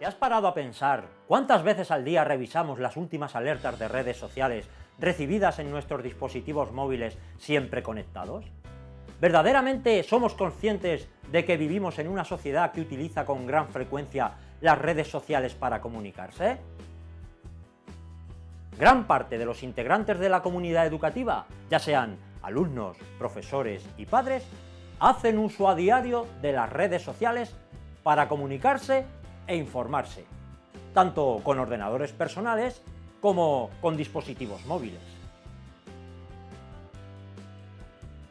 ¿Te has parado a pensar cuántas veces al día revisamos las últimas alertas de redes sociales recibidas en nuestros dispositivos móviles siempre conectados? ¿Verdaderamente somos conscientes de que vivimos en una sociedad que utiliza con gran frecuencia las redes sociales para comunicarse? Gran parte de los integrantes de la comunidad educativa, ya sean alumnos, profesores y padres, hacen uso a diario de las redes sociales para comunicarse e informarse, tanto con ordenadores personales como con dispositivos móviles.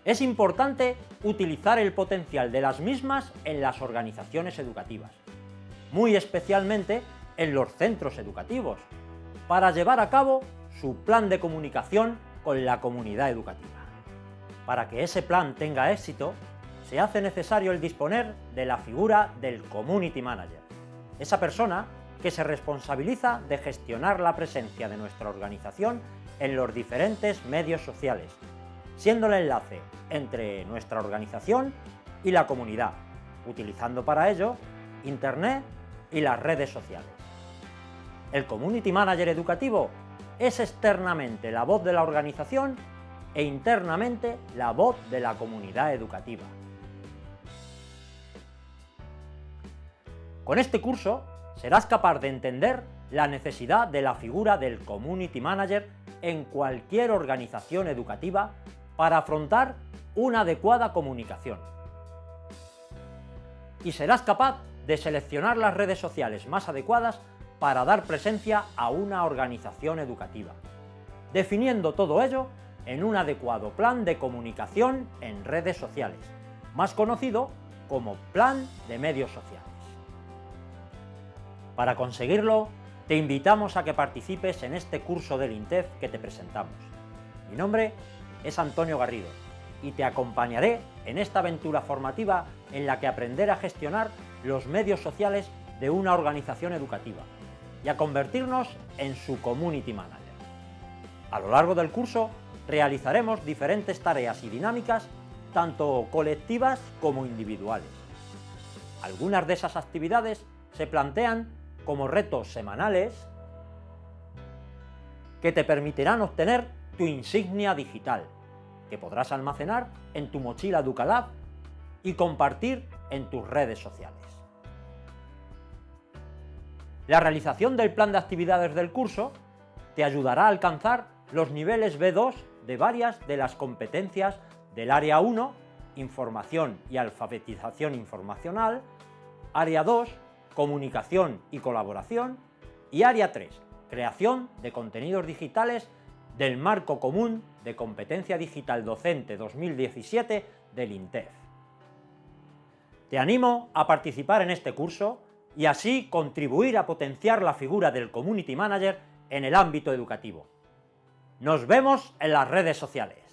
Es importante utilizar el potencial de las mismas en las organizaciones educativas, muy especialmente en los centros educativos, para llevar a cabo su plan de comunicación con la comunidad educativa. Para que ese plan tenga éxito, se hace necesario el disponer de la figura del Community Manager, esa persona que se responsabiliza de gestionar la presencia de nuestra organización en los diferentes medios sociales, siendo el enlace entre nuestra organización y la comunidad, utilizando para ello Internet y las redes sociales. El Community Manager educativo es externamente la voz de la organización e internamente la voz de la comunidad educativa. Con este curso serás capaz de entender la necesidad de la figura del Community Manager en cualquier organización educativa para afrontar una adecuada comunicación. Y serás capaz de seleccionar las redes sociales más adecuadas para dar presencia a una organización educativa, definiendo todo ello en un adecuado plan de comunicación en redes sociales, más conocido como Plan de Medios Sociales. Para conseguirlo, te invitamos a que participes en este curso del INTEF que te presentamos. Mi nombre es Antonio Garrido y te acompañaré en esta aventura formativa en la que aprender a gestionar los medios sociales de una organización educativa y a convertirnos en su Community Manager. A lo largo del curso realizaremos diferentes tareas y dinámicas, tanto colectivas como individuales. Algunas de esas actividades se plantean como retos semanales que te permitirán obtener tu insignia digital, que podrás almacenar en tu mochila Ducalab y compartir en tus redes sociales. La realización del plan de actividades del curso te ayudará a alcanzar los niveles B2 de varias de las competencias del Área 1, Información y Alfabetización Informacional, Área 2, comunicación y colaboración, y Área 3, creación de contenidos digitales del Marco Común de Competencia Digital Docente 2017 del INTEF. Te animo a participar en este curso y así contribuir a potenciar la figura del Community Manager en el ámbito educativo. Nos vemos en las redes sociales.